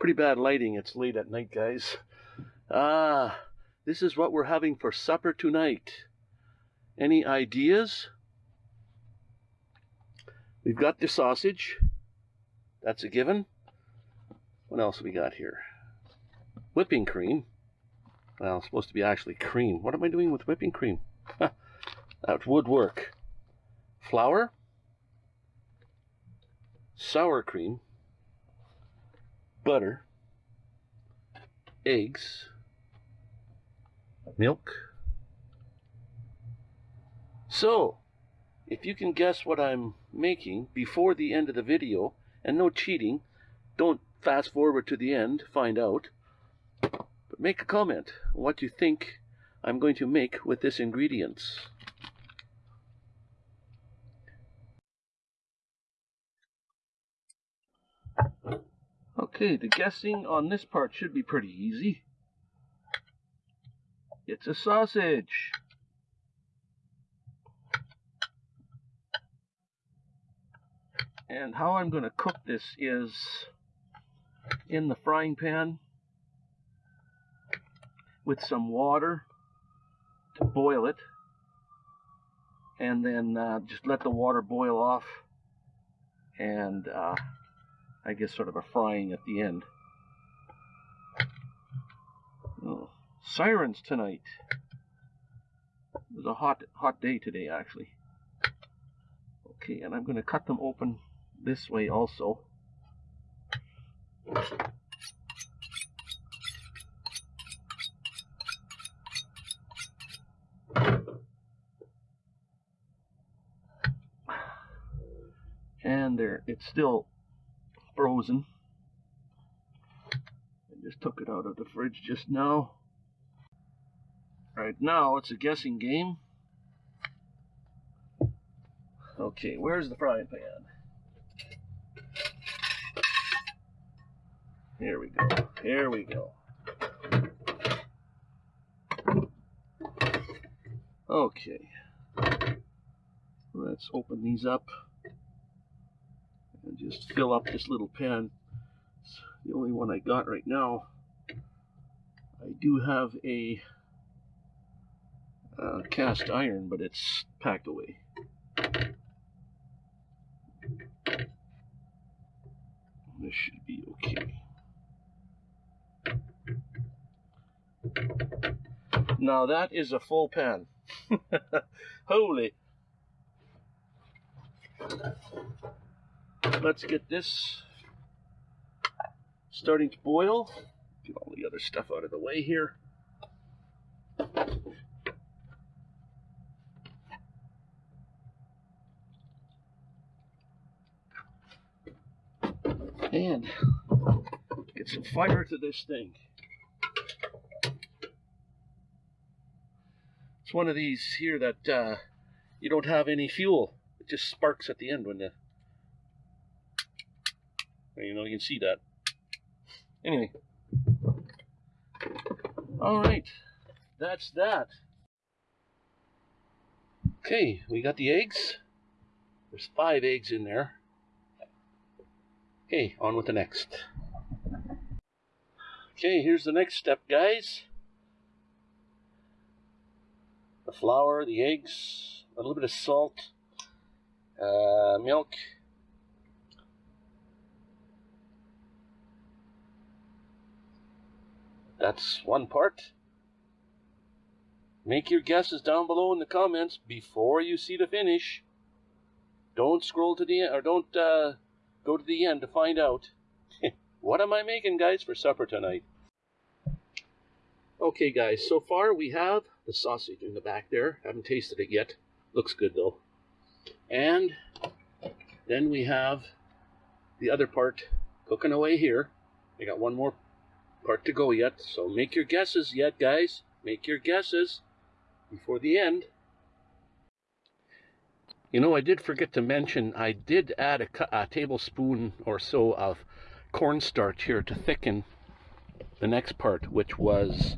Pretty bad lighting. It's late at night, guys. Ah, this is what we're having for supper tonight. Any ideas? We've got the sausage. That's a given. What else we got here? Whipping cream. Well, it's supposed to be actually cream. What am I doing with whipping cream? that would work. Flour. Sour cream. Butter. Eggs. Milk. So, if you can guess what I'm making before the end of the video, and no cheating, don't fast forward to the end, find out, but make a comment what you think I'm going to make with this ingredients. Okay, the guessing on this part should be pretty easy. It's a sausage. And how I'm going to cook this is in the frying pan with some water to boil it and then uh, just let the water boil off and uh, I guess sort of a frying at the end. Oh, sirens tonight. It was a hot hot day today actually. Okay, and I'm going to cut them open this way also. And there, it's still frozen. I just took it out of the fridge just now. Right now, it's a guessing game. Okay, where's the frying pan? Here we go. Here we go. Okay. Let's open these up just fill up this little pan. It's the only one I got right now. I do have a uh, cast iron, but it's packed away. This should be okay. Now that is a full pan. Holy. Let's get this starting to boil. Get all the other stuff out of the way here. And get some fire to this thing. It's one of these here that uh, you don't have any fuel. It just sparks at the end when the you know you can see that. Anyway. All right. That's that. Okay, we got the eggs. There's five eggs in there. Okay, on with the next. Okay, here's the next step, guys. The flour, the eggs, a little bit of salt, uh, milk. That's one part. Make your guesses down below in the comments before you see the finish. Don't scroll to the end, or don't uh, go to the end to find out. what am I making, guys, for supper tonight? Okay, guys, so far we have the sausage in the back there. Haven't tasted it yet. Looks good, though. And then we have the other part cooking away here. I got one more part to go yet, so make your guesses yet, guys. Make your guesses before the end. You know, I did forget to mention, I did add a, a tablespoon or so of cornstarch here to thicken the next part, which was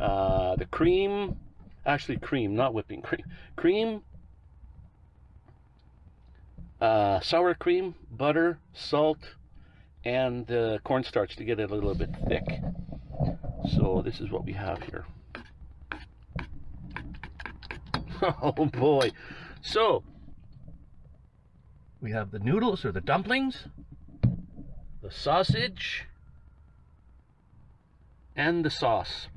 uh, the cream, actually cream, not whipping cream, cream, uh, sour cream, butter, salt, and the cornstarch to get it a little bit thick. So this is what we have here. Oh boy. So we have the noodles or the dumplings, the sausage, and the sauce.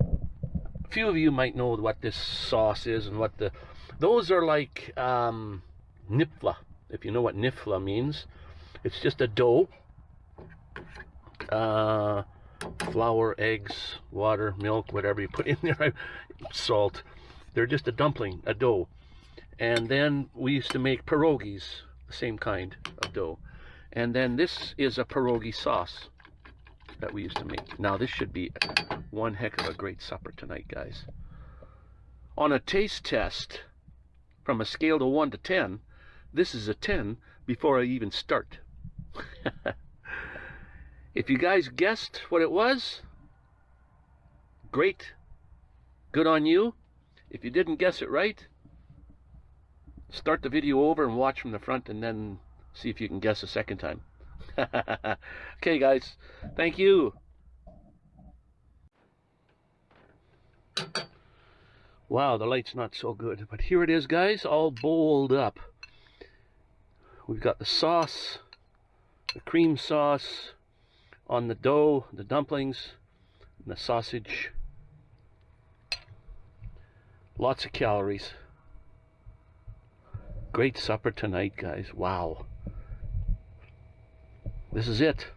A few of you might know what this sauce is and what the those are like um, nifla if you know what nifla means it's just a dough. Uh, flour eggs water milk whatever you put in there salt. They're just a dumpling a dough. And then we used to make pierogies the same kind of dough. And then this is a pierogi sauce that we used to make. Now this should be one heck of a great supper tonight guys. On a taste test from a scale to 1 to 10 this is a 10 before I even start if you guys guessed what it was great. Good on you. If you didn't guess it right start the video over and watch from the front and then see if you can guess a second time. Okay guys. Thank you. Wow the light's not so good but here it is guys all bowled up. We've got the sauce the cream sauce on the dough the dumplings and the sausage. Lots of calories. Great supper tonight guys. Wow. This is it